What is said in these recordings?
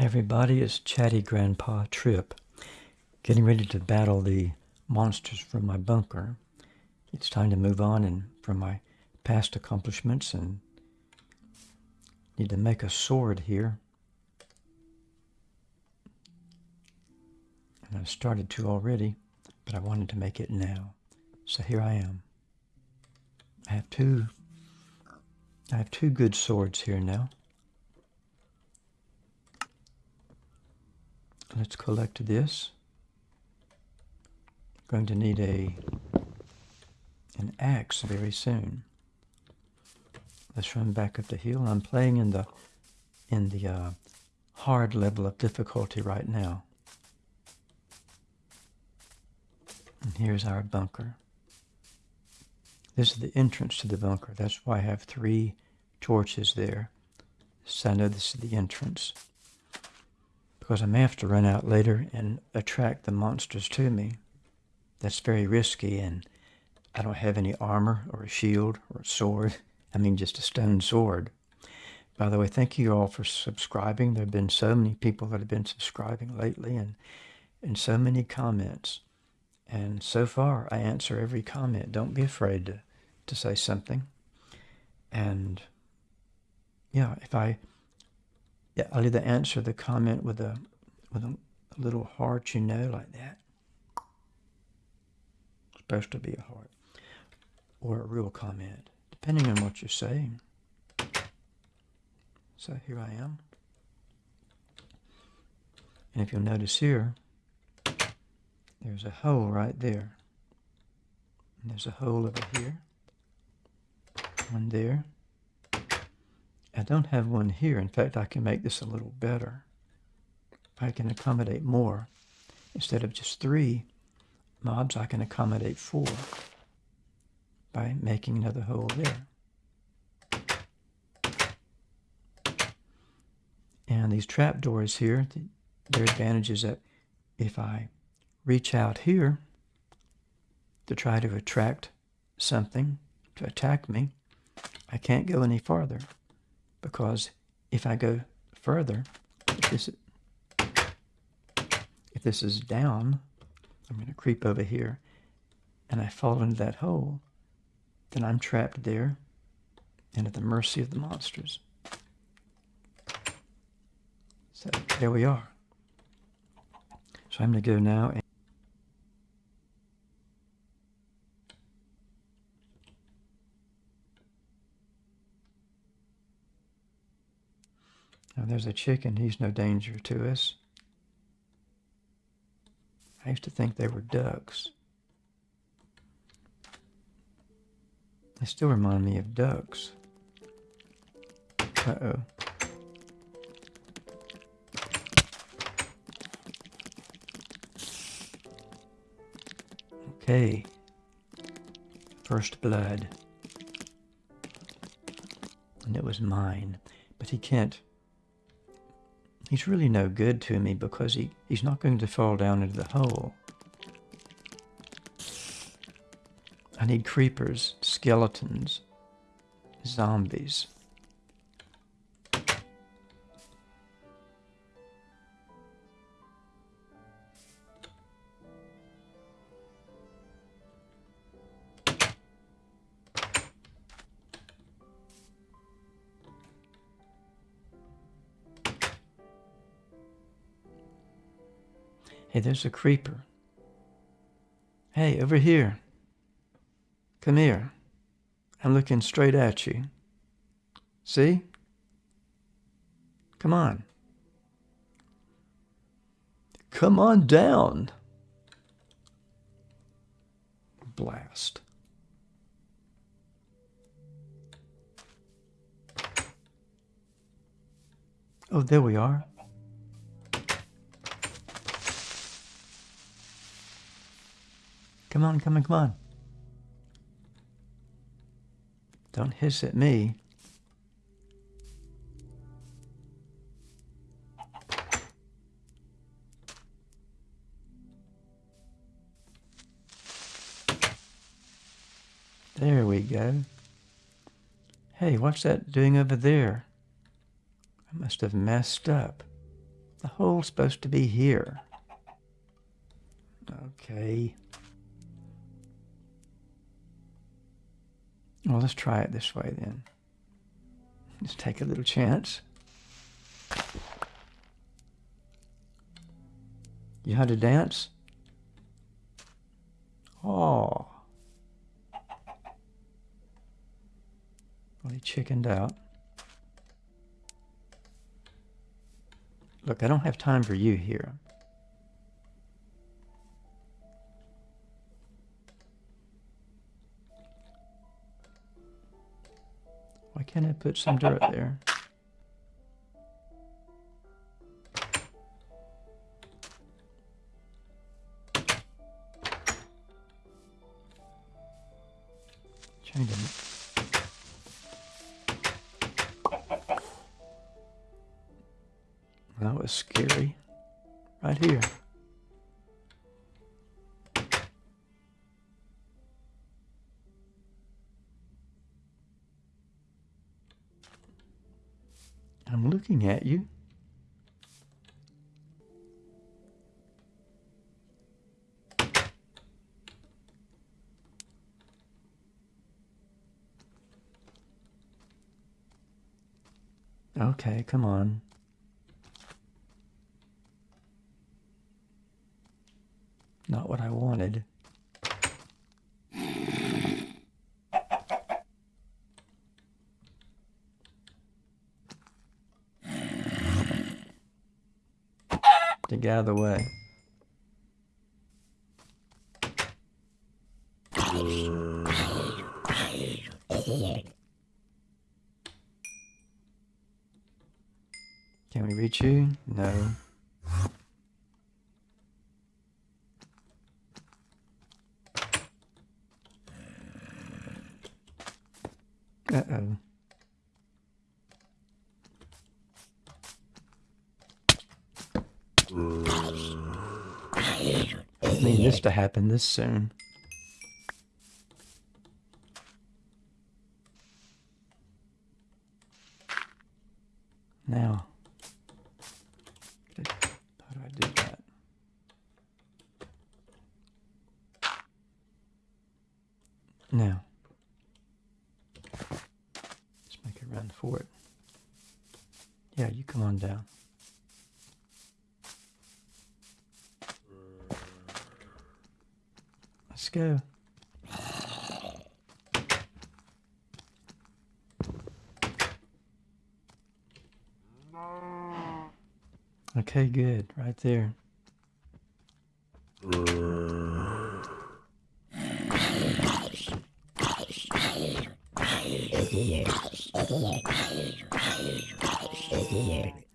Everybody, it's Chatty Grandpa Trip, getting ready to battle the monsters from my bunker. It's time to move on and from my past accomplishments and need to make a sword here. And I've started to already, but I wanted to make it now. So here I am. I have two I have two good swords here now. Let's collect this. Going to need a an axe very soon. Let's run back up the hill. I'm playing in the in the uh, hard level of difficulty right now. And here's our bunker. This is the entrance to the bunker. That's why I have three torches there. So I know this is the entrance. Because I may have to run out later and attract the monsters to me. That's very risky and I don't have any armor or a shield or a sword. I mean just a stone sword. By the way, thank you all for subscribing. There have been so many people that have been subscribing lately and, and so many comments. And so far, I answer every comment. Don't be afraid to to say something. And yeah, if I, yeah, I'll either answer the comment with a, with a, little heart, you know, like that. It's supposed to be a heart. Or a real comment, depending on what you're saying. So here I am. And if you'll notice here, there's a hole right there. And there's a hole over here one there. I don't have one here. In fact, I can make this a little better. I can accommodate more. Instead of just three mobs, I can accommodate four by making another hole there. And these trap doors here, their advantage is that if I reach out here to try to attract something to attack me, I can't go any farther because if I go further, if this, if this is down, I'm going to creep over here and I fall into that hole, then I'm trapped there and at the mercy of the monsters. So there we are. So I'm going to go now and Now there's a chicken, he's no danger to us. I used to think they were ducks. They still remind me of ducks. Uh-oh. Okay. First blood. And it was mine. But he can't he's really no good to me because he, he's not going to fall down into the hole. I need creepers, skeletons, zombies. Hey, there's a creeper. Hey, over here. Come here. I'm looking straight at you. See? Come on. Come on down. Blast. Oh, there we are. Come on, come on, come on. Don't hiss at me. There we go. Hey, what's that doing over there? I must have messed up. The hole's supposed to be here. Okay. Well, let's try it this way then. Let's take a little chance. You had to dance? Oh. Well, he chickened out. Look, I don't have time for you here. Why can't I put some dirt there? I'm looking at you. Okay, come on. Not what I wanted. To get out of the way. Can we reach you? No. Uh-oh. I need this to happen this soon. Now, how do I do that? Now, let's make a run for it. Yeah, you come on down. Let's go. Okay, good. Right there.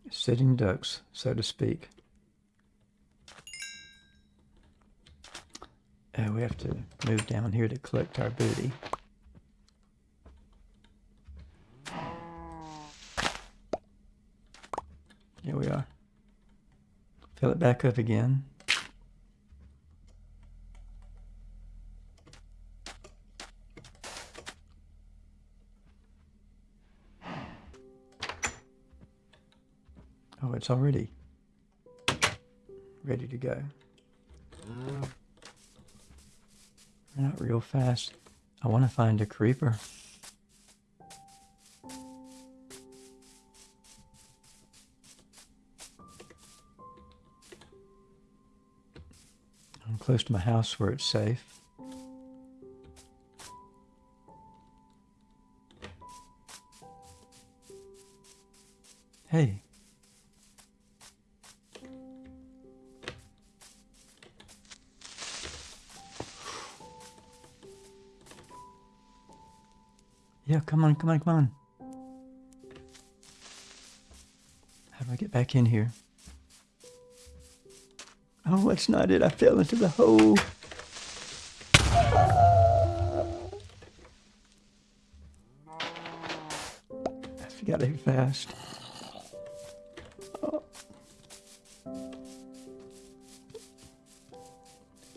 Sitting ducks, so to speak. Uh, we have to move down here to collect our booty. Here we are. Fill it back up again. Oh, it's already ready to go. Not real fast. I want to find a creeper. I'm close to my house where it's safe. Hey. Yeah, come on, come on, come on. How do I get back in here? Oh, that's not it. I fell into the hole. I forgot to fast. Oh.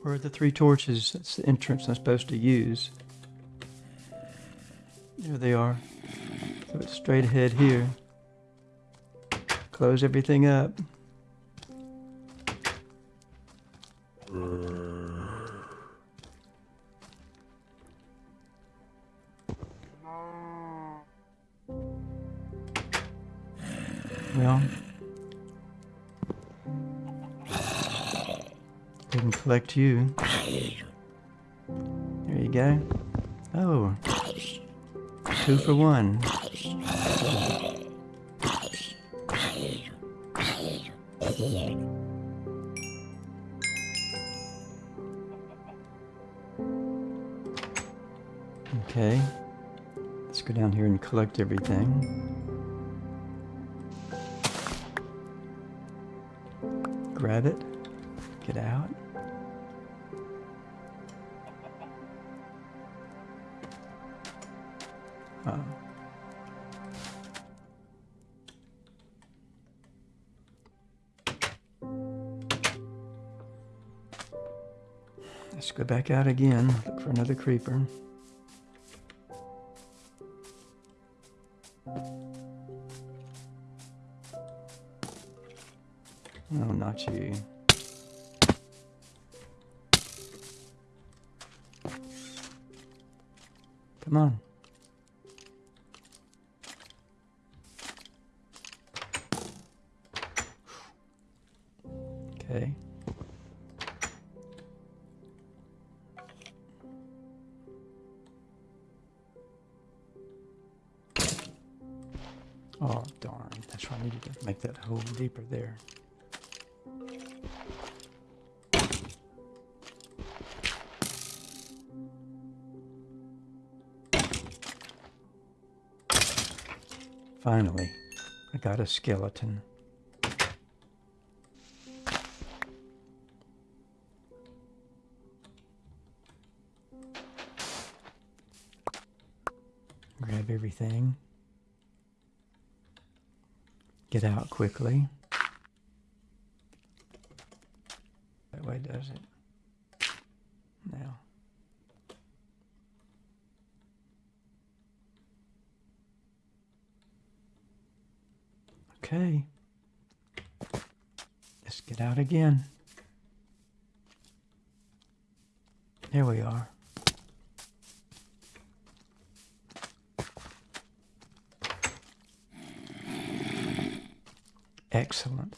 Where are the three torches? That's the entrance I'm supposed to use. There they are. So it's straight ahead here. Close everything up. Well, we can collect you. There you go. Oh, two for one. Okay, let's go down here and collect everything. Grab it, get out. Uh, Let's go back out again, look for another creeper. Oh, not you. Come on. There. Finally, I got a skeleton. Grab everything. Get out quickly. That way does it. Now. Okay. Let's get out again. There we are. Excellent.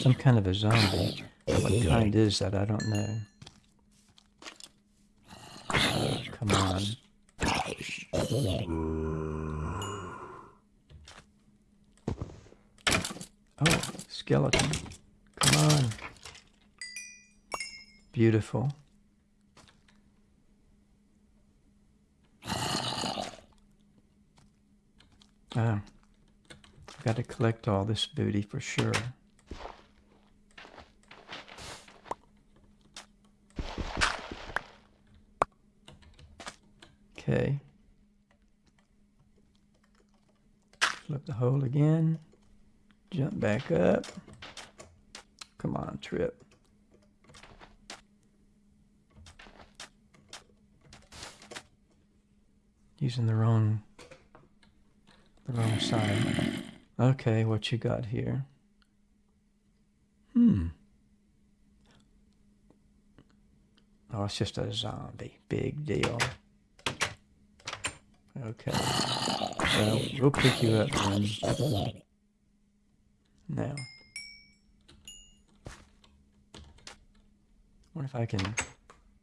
Some kind of a zombie. What kind is that? I don't know. Come on. Oh, skeleton. Come on. Beautiful. Ah, I've got to collect all this booty for sure. Okay. Flip the hole again. Jump back up. Come on, trip. Using the wrong the wrong side. Okay, what you got here? Hmm. Oh, it's just a zombie. Big deal. Okay. Well, we'll pick you up then. Now. wonder if I can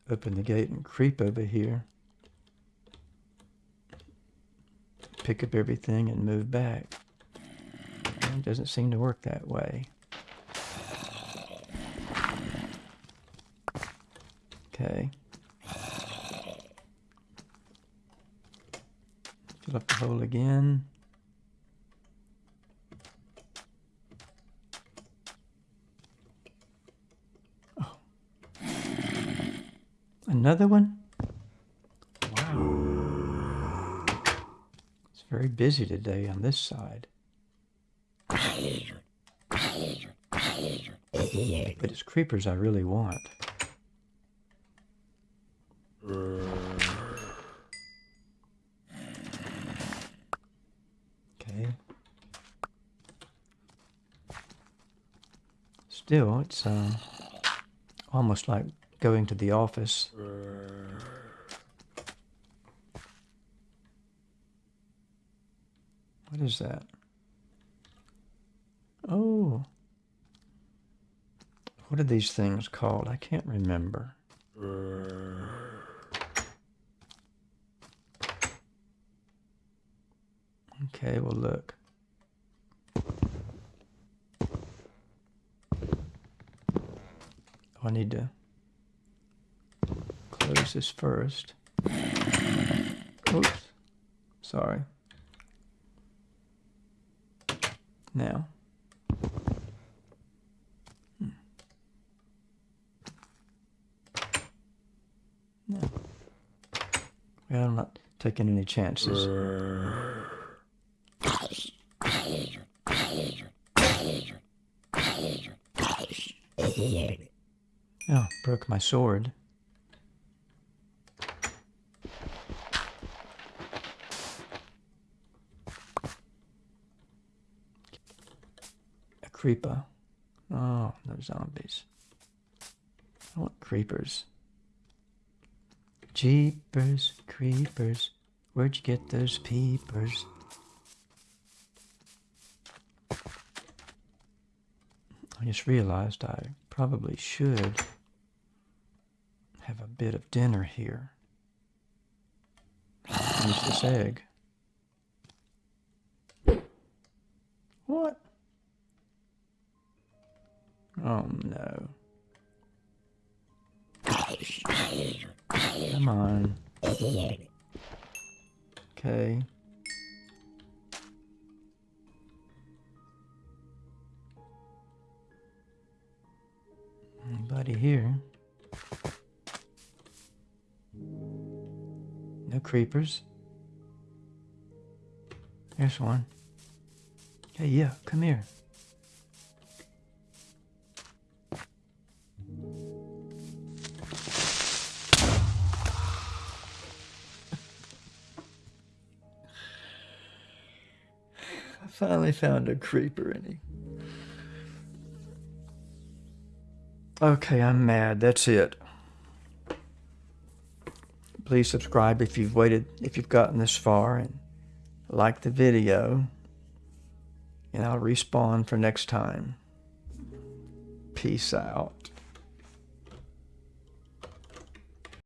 open the gate and creep over here. Pick up everything and move back. It doesn't seem to work that way. Okay. Fill up the hole again. Oh. Another one? Wow. It's very busy today on this side. But it's creepers I really want. Okay. Still, it's uh, almost like going to the office. What is that? Oh. What are these things called? I can't remember. Okay, well, look. I need to close this first. Oops. Sorry. Now. Hmm. No. Well, I'm not taking any chances. Oh, broke my sword. A creeper. Oh, no zombies. I want creepers. Jeepers, creepers. Where'd you get those peepers? I just realized I probably should bit of dinner here. Use this egg. What? Oh no. Come on. Okay. Anybody here? No creepers. There's one. Hey, yeah, come here. I finally found a creeper in he. Okay, I'm mad. That's it. Please subscribe if you've waited, if you've gotten this far, and like the video. And I'll respawn for next time. Peace out.